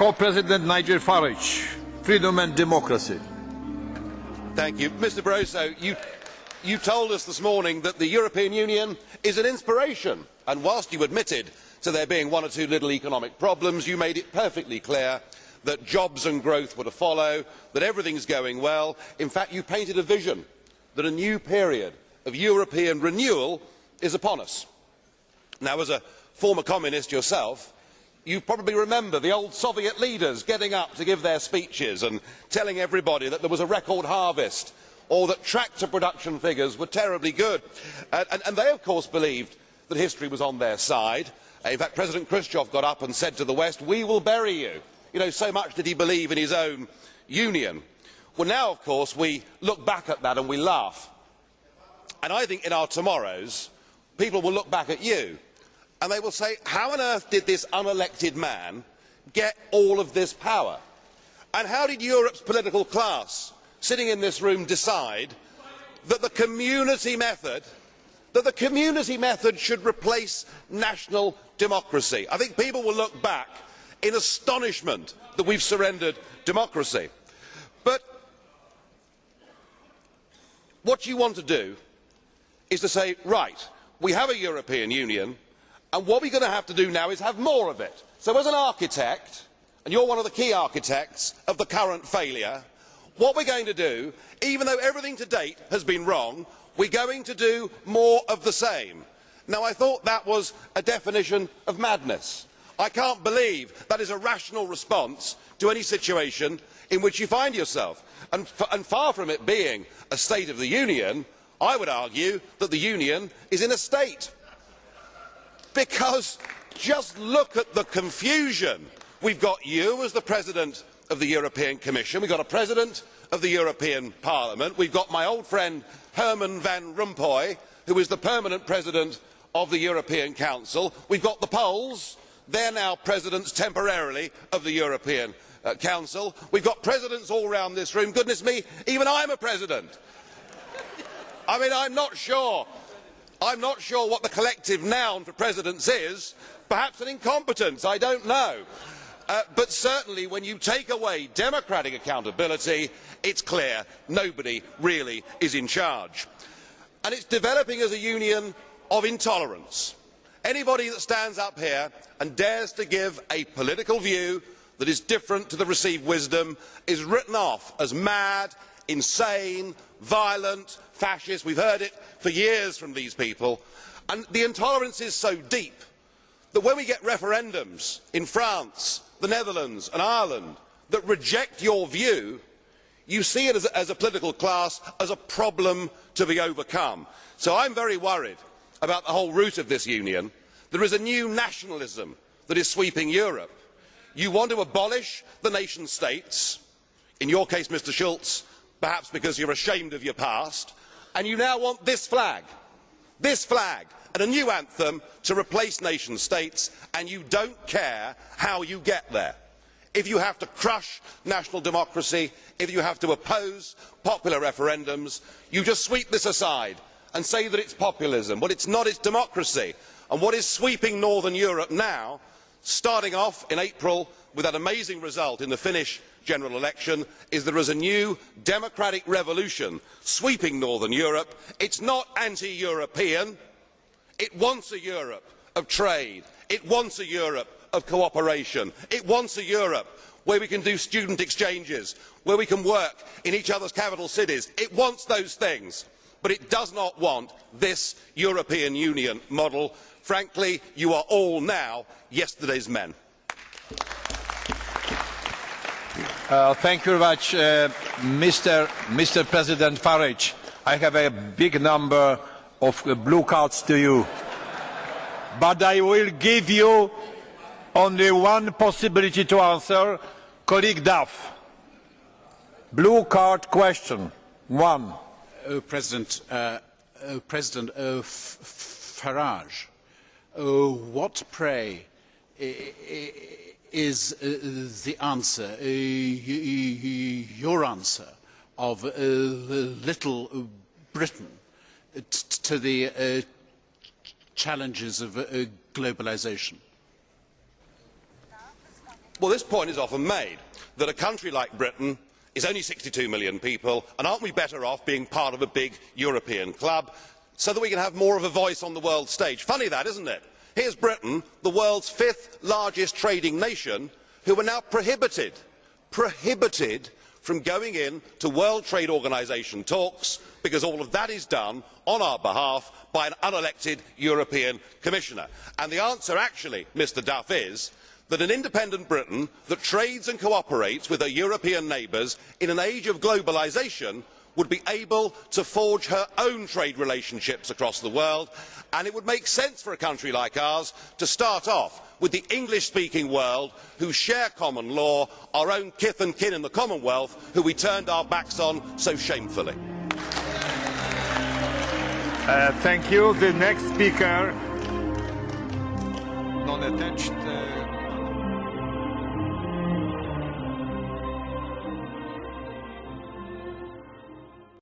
Co-President Nigel Farage, Freedom and Democracy. Thank you. Mr Barroso, you, you told us this morning that the European Union is an inspiration, and whilst you admitted to there being one or two little economic problems, you made it perfectly clear that jobs and growth were to follow, that everything is going well. In fact, you painted a vision that a new period of European renewal is upon us. Now, as a former communist yourself, you probably remember the old Soviet leaders getting up to give their speeches and telling everybody that there was a record harvest or that tractor production figures were terribly good. And, they, of course, believed that history was on their side. In fact, President Khrushchev got up and said to the West, we will bury you. You know, so much did he believe in his own union. Well, now, of course, we look back at that and we laugh. And I think in our tomorrows, people will look back at you and they will say, how on earth did this unelected man get all of this power? And how did Europe's political class, sitting in this room, decide that the community method, that the community method should replace national democracy? I think people will look back in astonishment that we have surrendered democracy. But what you want to do is to say, right, we have a European Union, what we are going to have to do now is have more of it. So as an architect, and you are one of the key architects of the current failure, what we are going to do, even though everything to date has been wrong, we are going to do more of the same. Now I thought that was a definition of madness. I cannot believe that is a rational response to any situation in which you find yourself. And far from it being a State of the Union, I would argue that the Union is in a state because just look at the confusion. We have got you as the President of the European Commission, we have got a President of the European Parliament, we have got my old friend Herman Van Rompuy, who is the permanent President of the European Council, we have got the Poles, they are now presidents temporarily of the European uh, Council, we have got presidents all round this room, goodness me, even I am a president. I mean, I am not sure I am not sure what the collective noun for presidents is. Perhaps an incompetence, I do not know. Uh, but certainly when you take away democratic accountability, it is clear nobody really is in charge. And it is developing as a union of intolerance. Anybody that stands up here and dares to give a political view that is different to the received wisdom is written off as mad, insane, violent, fascist. We have heard it for years from these people. And the intolerance is so deep that when we get referendums in France, the Netherlands and Ireland that reject your view, you see it as a, as a political class as a problem to be overcome. So I am very worried about the whole root of this union. There is a new nationalism that is sweeping Europe. You want to abolish the nation states, in your case, Mr Schulz, perhaps because you are ashamed of your past, and you now want this flag, this flag and a new anthem to replace nation states, and you do not care how you get there. If you have to crush national democracy, if you have to oppose popular referendums, you just sweep this aside and say that it is populism. Well, it is not, it is democracy. And what is sweeping Northern Europe now, starting off in April with that amazing result in the Finnish general election is there is a new democratic revolution sweeping northern europe. it is not anti european it wants a europe of trade it wants a europe of cooperation it wants a europe where we can do student exchanges where we can work in each other's capital cities. it wants those things but it does not want this european union model. frankly you are all now yesterday's men. Uh, thank you very much, uh, Mr. Mr. President Farage. I have a big number of blue cards to you. But I will give you only one possibility to answer. Colleague Duff. Blue card question. One. Oh, President, uh, oh, President oh, Farage, what, pray, is uh, the answer, uh, your answer of uh, Little Britain to the challenges of globalisation? Well, this point is often made that a country like Britain is only 62 million people, and aren't we better off being part of a big European club so that we can have more of a voice on the world stage? Funny that, isn't it? Here's Britain, the world's fifth largest trading nation, who are now prohibited, prohibited from going in to World Trade Organisation talks because all of that is done on our behalf by an unelected European Commissioner. And the answer actually, Mr Duff, is that an independent Britain that trades and cooperates with her European neighbours in an age of globalisation would be able to forge her own trade relationships across the world and it would make sense for a country like ours to start off with the english speaking world who share common law our own kith and kin in the commonwealth who we turned our backs on so shamefully. Uh, thank you. The next speaker. Non-attached. Uh,